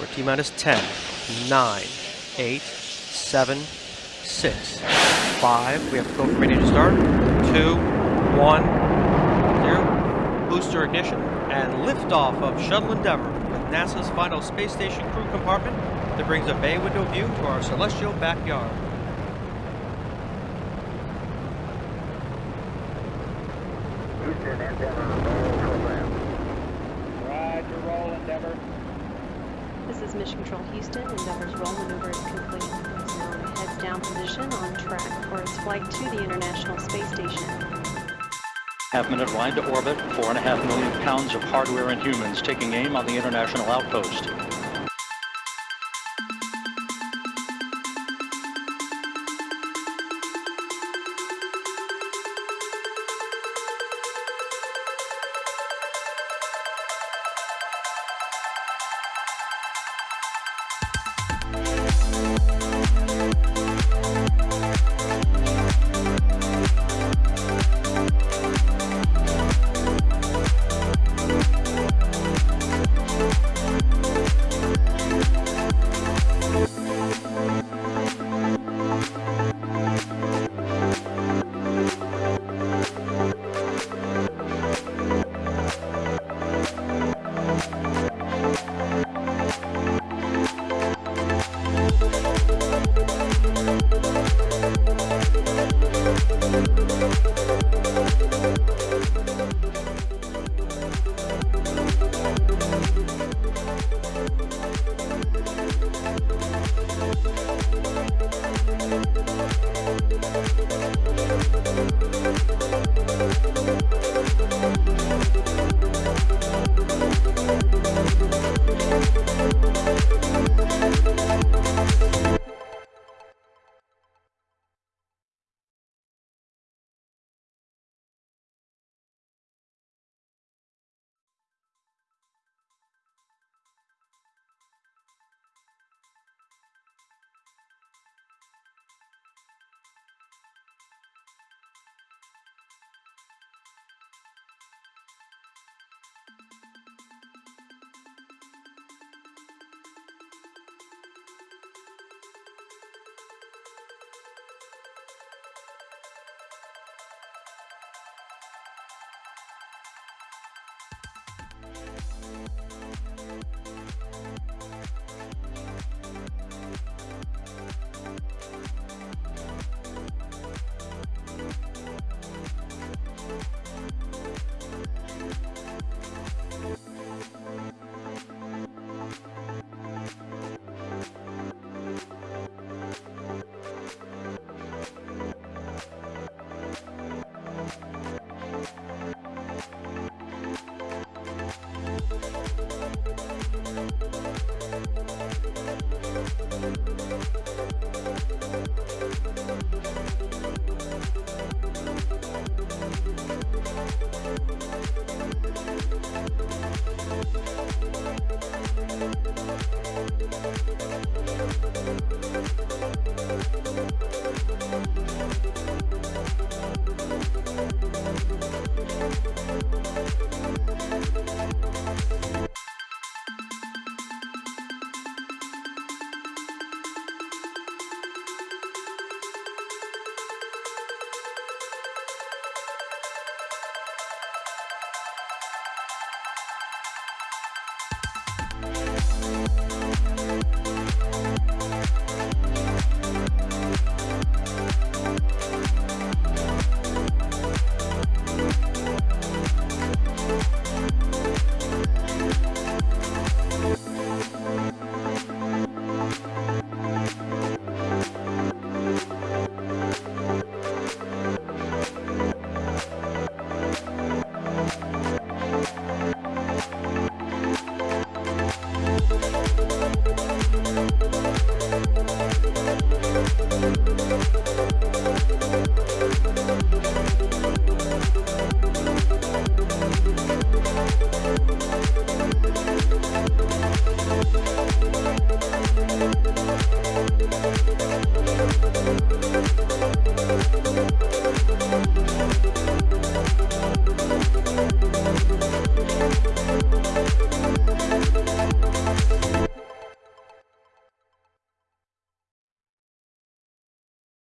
We're T minus 10, 9, 8, 7, 6, 5. We have to go from ready to start. 2, 1, 0. Booster ignition and liftoff of Shuttle Endeavour with NASA's final space station crew compartment that brings a bay window view to our celestial backyard. Houston, Endeavour, roll program. Roger, roll, Endeavour. This is Mission Control Houston. Endeavour's roll maneuver is complete. It's now in a heads down position on track for its flight to the International Space Station. Half minute ride to orbit, four and a half million pounds of hardware and humans taking aim on the international outpost. We'll